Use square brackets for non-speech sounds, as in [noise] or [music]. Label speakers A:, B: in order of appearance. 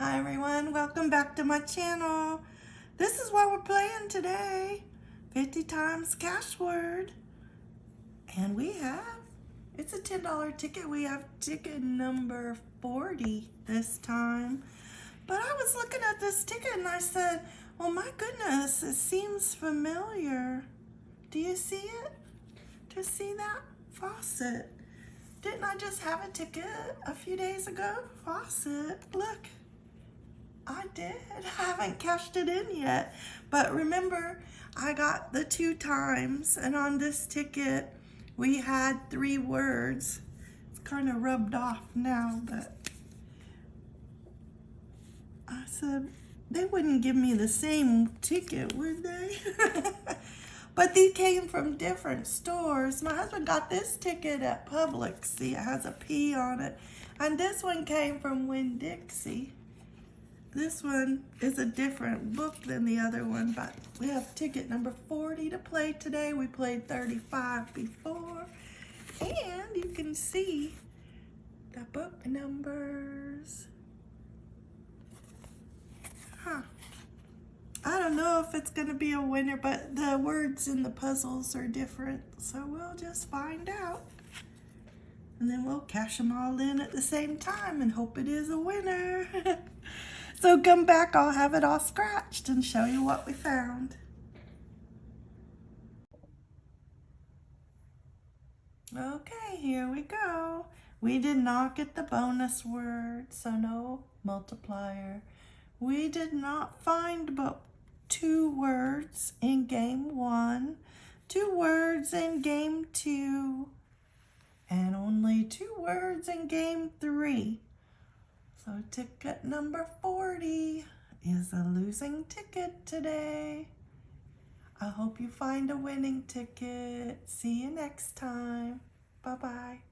A: Hi everyone, welcome back to my channel. This is what we're playing today. 50 times cash word. And we have, it's a $10 ticket. We have ticket number 40 this time. But I was looking at this ticket and I said, well my goodness, it seems familiar. Do you see it? Do you see that? Faucet. Didn't I just have a ticket a few days ago? Faucet, look. I did. [laughs] I haven't cashed it in yet. But remember, I got the two times, and on this ticket, we had three words. It's kind of rubbed off now, but I said, they wouldn't give me the same ticket, would they? [laughs] but these came from different stores. My husband got this ticket at Publix. See, it has a P on it. And this one came from Winn-Dixie. This one is a different book than the other one, but we have ticket number 40 to play today. We played 35 before. And you can see the book numbers. Huh. I don't know if it's going to be a winner, but the words in the puzzles are different. So we'll just find out. And then we'll cash them all in at the same time and hope it is a winner. [laughs] So come back, I'll have it all scratched and show you what we found. Okay, here we go. We did not get the bonus word, so no multiplier. We did not find but two words in game one, two words in game two, and only two words in game three. So ticket number 40 is a losing ticket today. I hope you find a winning ticket. See you next time. Bye-bye.